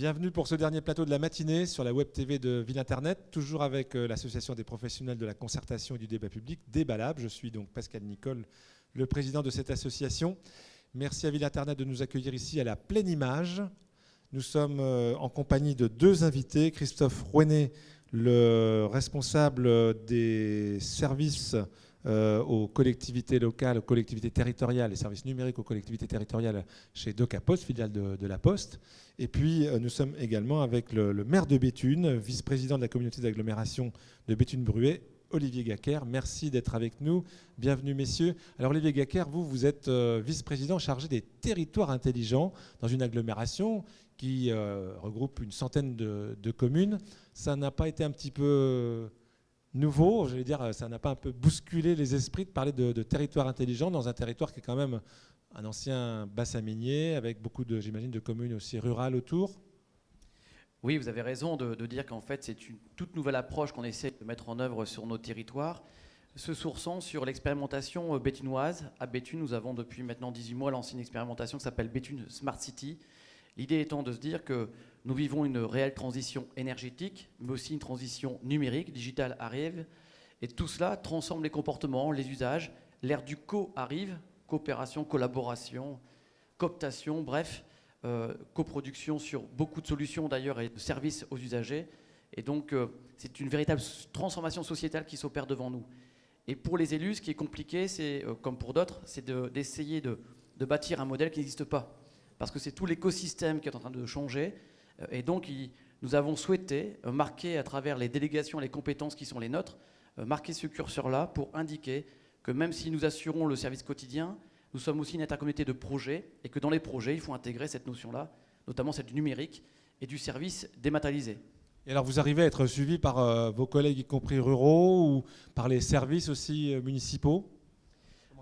Bienvenue pour ce dernier plateau de la matinée sur la web TV de Ville Internet, toujours avec euh, l'Association des professionnels de la concertation et du débat public, Débalab. Je suis donc Pascal Nicole, le président de cette association. Merci à Ville Internet de nous accueillir ici à la pleine image. Nous sommes euh, en compagnie de deux invités, Christophe Rouenet, le responsable des services euh, aux collectivités locales, aux collectivités territoriales, les services numériques aux collectivités territoriales chez DocaPost, filiale de, La Poste. Et puis euh, nous sommes également avec le, maire de Béthune, vice-président de la communauté d'agglomération de Béthune-Bruet, Olivier Gacker. Merci d'être avec nous. Bienvenue, messieurs. Alors, Olivier Gacker, vous, vous êtes euh, vice-président chargé des territoires intelligents dans une agglomération qui regroupe une centaine de communes. Ça n'a pas été un petit peu nouveau, je vais dire, ça n'a pas un peu bousculé les esprits de parler de, territoire intelligent dans un territoire qui est quand même un ancien bassin minier, avec beaucoup de, j'imagine, de communes aussi rurales autour Oui, vous avez raison de, dire qu'en fait, c'est une toute nouvelle approche qu'on essaie de mettre en œuvre sur nos territoires, se sourçant sur l'expérimentation euh, bétunoise. À Béthune, nous avons depuis maintenant 18 mois lancé une expérimentation qui s'appelle Béthune Smart City. L'idée étant de se dire que nous vivons une réelle transition énergétique, mais aussi une transition numérique, digitale arrive, et tout cela transforme les comportements, les usages. L'ère du co arrive, coopération, collaboration, cooptation, bref, euh, coproduction sur beaucoup de solutions d'ailleurs et de services aux usagers. Et donc, euh, c'est une véritable transformation sociétale qui s'opère devant nous. Et pour les élus, ce qui est compliqué, c'est, euh, comme pour d'autres, c'est d'essayer de, de, bâtir un modèle qui n'existe pas. Parce que c'est tout l'écosystème qui est en train de changer. Euh, et donc, nous avons souhaité euh, marquer à travers les délégations, les compétences qui sont les nôtres, euh, marquer ce curseur-là pour indiquer que même si nous assurons le service quotidien, nous sommes aussi une intercommunauté de projets et que dans les projets, il faut intégrer cette notion-là, notamment celle du numérique et du service dématérialisé. Et alors, vous arrivez à être suivi par vos collègues, y compris ruraux, ou par les services aussi municipaux?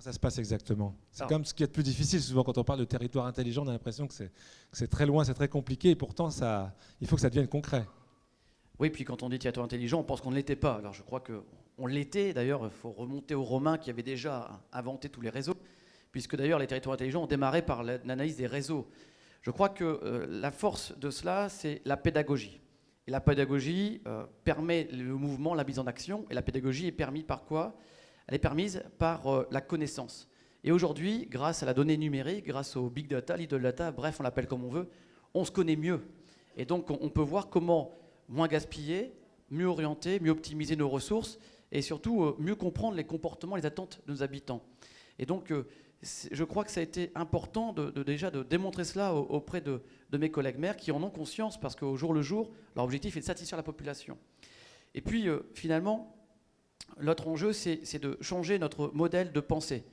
Ça se passe exactement? C'est comme ce qui est le plus difficile. Souvent, quand on parle de territoire intelligent, on a l'impression que c'est très loin, c'est très compliqué. Et pourtant, ça, il faut que ça devienne concret. Oui, puis quand on dit territoire intelligent, on pense qu'on ne l'était pas. Alors je crois qu'on l'était. D'ailleurs, il faut remonter aux Romains qui avaient déjà inventé tous les réseaux, puisque d'ailleurs les territoires intelligents ont démarré par l'analyse des réseaux. Je crois que euh, la force de cela, c'est la pédagogie. Et la pédagogie euh, permet le mouvement, la mise en action. Et la pédagogie est permise par quoi? Elle est permise par euh, la connaissance. Et aujourd'hui, grâce à la donnée numérique, grâce au big data, little data, bref, on l'appelle comme on veut, on se connaît mieux. Et donc, on peut voir comment moins gaspiller, mieux orienter, mieux optimiser nos ressources et surtout euh, mieux comprendre les comportements, les attentes de nos habitants. Et donc, euh, je crois que ça a été important de, déjà de démontrer cela auprès de, de, mes collègues maires qui en ont conscience parce qu'au jour le jour, leur objectif est de satisfaire la population. Et puis, finalement, L'autre enjeu, c'est de changer notre modèle de pensée.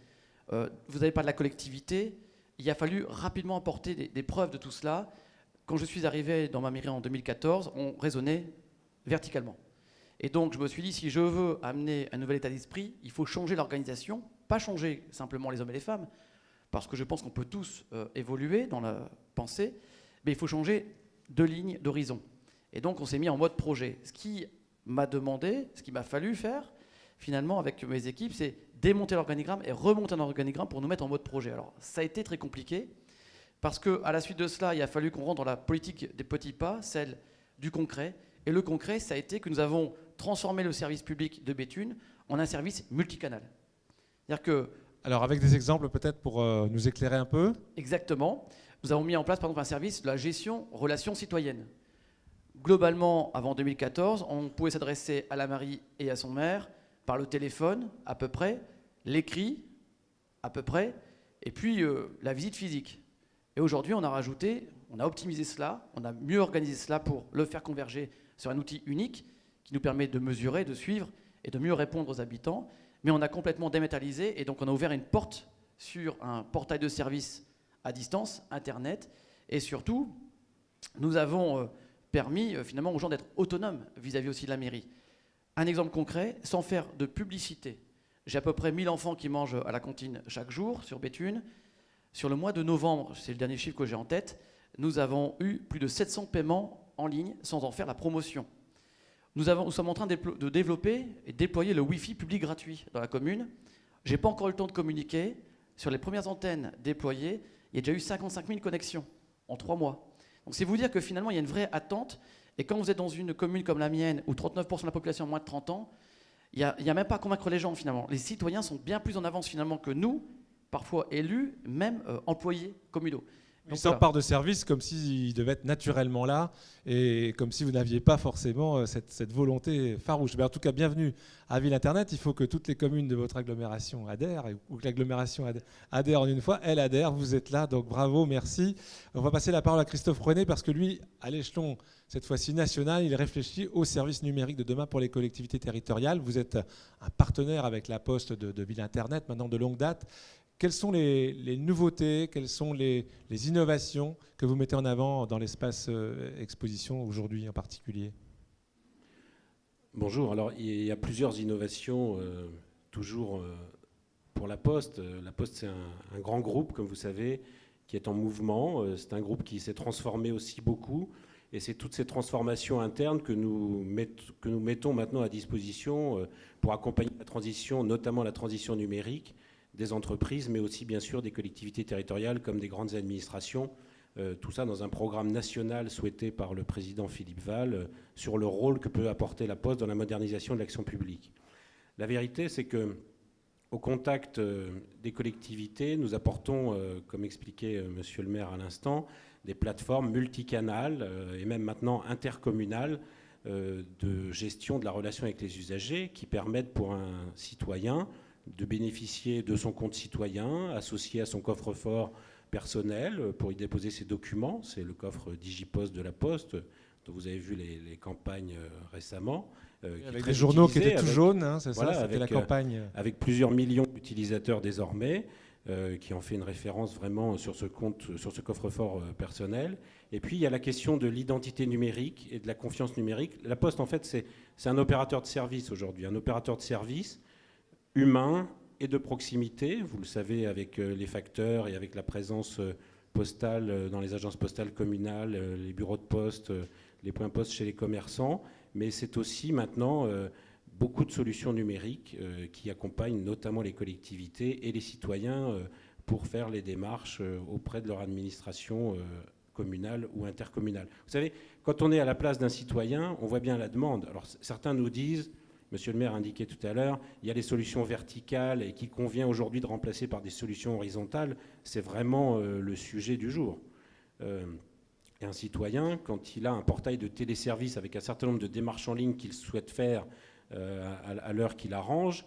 Euh, vous avez parlé de la collectivité. Il a fallu rapidement apporter des, preuves de tout cela. Quand je suis arrivé dans ma mairie en 2014, on raisonnait verticalement. Et donc, je me suis dit, si je veux amener un nouvel état d'esprit, il faut changer l'organisation, pas changer simplement les hommes et les femmes, parce que je pense qu'on peut tous euh, évoluer dans la pensée, mais il faut changer de ligne d'horizon. Et donc, on s'est mis en mode projet. Ce qui m'a demandé, ce qu'il m'a fallu faire, finalement, avec mes équipes, c'est démonter l'organigramme et remonter un organigramme pour nous mettre en mode projet. Alors, ça a été très compliqué, parce qu'à la suite de cela, il a fallu qu'on rentre dans la politique des petits pas, celle du concret. Et le concret, ça a été que nous avons transformé le service public de Béthune en un service multicanal. C'est-à-dire que... Alors, avec des exemples peut-être pour euh, nous éclairer un peu Exactement. Nous avons mis en place, par exemple, un service de la gestion relations citoyennes. Globalement, avant 2014, on pouvait s'adresser à la mairie et à son maire par le téléphone, à peu près, l'écrit, à peu près, et puis euh, la visite physique. Et aujourd'hui, on a rajouté, on a optimisé cela, on a mieux organisé cela pour le faire converger sur un outil unique qui nous permet de mesurer, de suivre et de mieux répondre aux habitants. Mais on a complètement dématérialisé et donc on a ouvert une porte sur un portail de services à distance, Internet, et surtout, nous avons euh, permis euh, finalement aux gens d'être autonomes vis-à-vis aussi de la mairie. Un exemple concret, sans faire de publicité. J'ai à peu près 1000 enfants qui mangent à la cantine chaque jour sur Béthune. Sur le mois de novembre, c'est le dernier chiffre que j'ai en tête, nous avons eu plus de 700 paiements en ligne sans en faire la promotion. Nous, sommes en train de développer et déployer le Wi-Fi public gratuit dans la commune. Je n'ai pas encore eu le temps de communiquer. Sur les premières antennes déployées, il y a déjà eu 55 000 connexions en trois mois. Donc c'est vous dire que finalement, il y a une vraie attente. Et quand vous êtes dans une commune comme la mienne, où 39% de la population a moins de 30 ans, il n'y a, même pas à convaincre les gens finalement. Les citoyens sont bien plus en avance finalement que nous, parfois élus, même euh, employés communaux. Ils s'emparent de services comme s'ils devaient être naturellement là et comme si vous n'aviez pas forcément euh, cette, volonté farouche. Mais en tout cas, bienvenue à Ville Internet. Il faut que toutes les communes de votre agglomération adhèrent ou que l'agglomération adhère en une fois. Elle adhère, vous êtes là, donc bravo, merci. On va passer la parole à Christophe René parce que lui, à l'échelon cette fois-ci national, il réfléchit au service numérique de demain pour les collectivités territoriales. Vous êtes un partenaire avec la Poste de, de Ville Internet maintenant de longue date. Quelles sont les, nouveautés, quelles sont les, innovations que vous mettez en avant dans l'espace euh, exposition aujourd'hui en particulier? Bonjour, alors il y a plusieurs innovations euh, toujours euh, pour la Poste. La Poste c'est un, grand groupe, comme vous savez, qui est en mouvement. c'est un groupe qui s'est transformé aussi beaucoup. Et c'est toutes ces transformations internes que nous, que nous mettons maintenant à disposition pour accompagner la transition, notamment la transition numérique des entreprises, mais aussi bien sûr des collectivités territoriales comme des grandes administrations. Euh, tout ça dans un programme national souhaité par le président Philippe Val euh, sur le rôle que peut apporter la Poste dans la modernisation de l'action publique. La vérité, c'est que au contact euh, des collectivités, nous apportons, comme expliquait Monsieur le maire à l'instant, des plateformes multicanales et même maintenant intercommunales de gestion de la relation avec les usagers qui permettent pour un citoyen de bénéficier de son compte citoyen associé à son coffre-fort personnel pour y déposer ses documents. C'est le coffre Digipost de la Poste, dont vous avez vu les, campagnes euh, récemment. Euh, avec des journaux qui étaient tout jaunes, hein, c'est ça, c'était la euh, campagne. avec plusieurs millions d'utilisateurs désormais, qui ont fait une référence vraiment sur ce compte, sur ce coffre-fort personnel. Et puis il y a la question de l'identité numérique et de la confiance numérique. La Poste, en fait, c'est un opérateur de service aujourd'hui, un opérateur de service humain et de proximité. Vous le savez avec euh, les facteurs et avec la présence euh, postale euh, dans les agences postales communales, les bureaux de poste, les points postes chez les commerçants. Mais c'est aussi maintenant beaucoup de solutions numériques qui accompagnent notamment les collectivités et les citoyens pour faire les démarches auprès de leur administration communale ou intercommunale. Vous savez, quand on est à la place d'un citoyen, on voit bien la demande. Alors certains nous disent Monsieur le maire indiquait tout à l'heure, il y a des solutions verticales et qui convient aujourd'hui de remplacer par des solutions horizontales. C'est vraiment euh, le sujet du jour. Euh, et un citoyen, quand il a un portail de téléservice avec un certain nombre de démarches en ligne qu'il souhaite faire euh, à, l'heure qu'il arrange,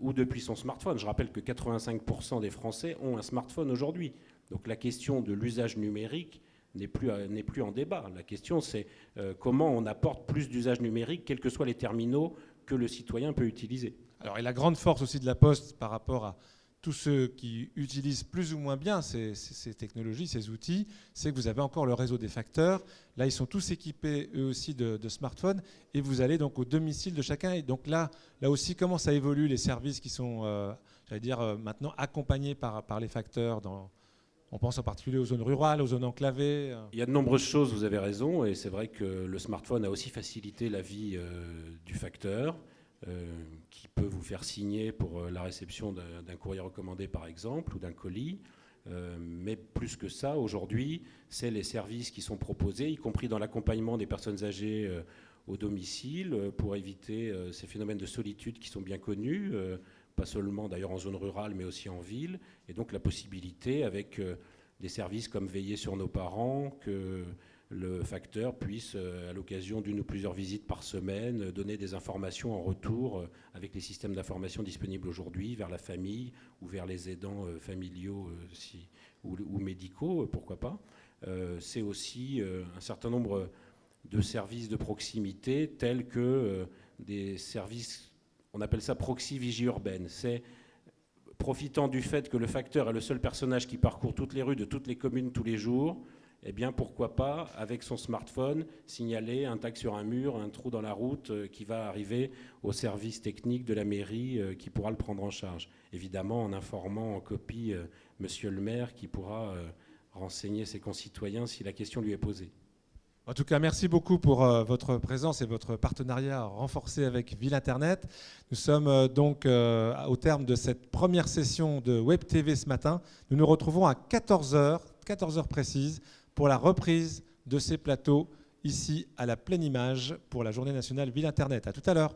ou depuis son smartphone, je rappelle que 85% des Français ont un smartphone aujourd'hui. Donc la question de l'usage numérique n'est plus, plus en débat. La question, c'est comment on apporte plus d'usage numérique, quels que soient les terminaux que le citoyen peut utiliser. Alors, et la grande force aussi de la Poste par rapport à tous ceux qui utilisent plus ou moins bien ces, technologies, ces outils, c'est que vous avez encore le réseau des facteurs. Là, ils sont tous équipés, eux aussi, de, smartphones. Et vous allez donc au domicile de chacun. Et donc là, là aussi, comment ça évolue les services qui sont, euh, j'allais dire, euh, maintenant accompagnés par, par les facteurs dans, on pense en particulier aux zones rurales, aux zones enclavées. Euh. Il y a de nombreuses choses, vous avez raison, et c'est vrai que le smartphone a aussi facilité la vie euh, du facteur, euh, qui peut vous faire signer pour la réception d'un courrier recommandé par exemple, ou d'un colis. mais plus que ça, aujourd'hui, c'est les services qui sont proposés, y compris dans l'accompagnement des personnes âgées au domicile, pour éviter ces phénomènes de solitude qui sont bien connus pas seulement d'ailleurs en zone rurale, mais aussi en ville. Et donc la possibilité, avec euh, des services comme veiller sur nos parents, que le facteur puisse, euh, à l'occasion d'une ou plusieurs visites par semaine, donner des informations en retour euh, avec les systèmes d'information disponibles aujourd'hui vers la famille ou vers les aidants familiaux ou, ou, médicaux, pourquoi pas. C'est aussi un certain nombre de services de proximité tels que des services on appelle ça proxy vigie urbaine. C'est profitant du fait que le facteur est le seul personnage qui parcourt toutes les rues de toutes les communes tous les jours, eh bien pourquoi pas, avec son smartphone, signaler un tag sur un mur, un trou dans la route euh, qui va arriver au service technique de la mairie euh, qui pourra le prendre en charge. Évidemment en informant en copie euh, monsieur le maire qui pourra renseigner ses concitoyens si la question lui est posée. En tout cas, merci beaucoup pour euh, votre présence et votre partenariat renforcé avec Ville Internet. Nous sommes euh, donc euh, au terme de cette première session de Web TV ce matin. Nous nous retrouvons à 14h, 14h précises, pour la reprise de ces plateaux ici à la pleine image pour la Journée nationale Ville Internet. À tout à l'heure.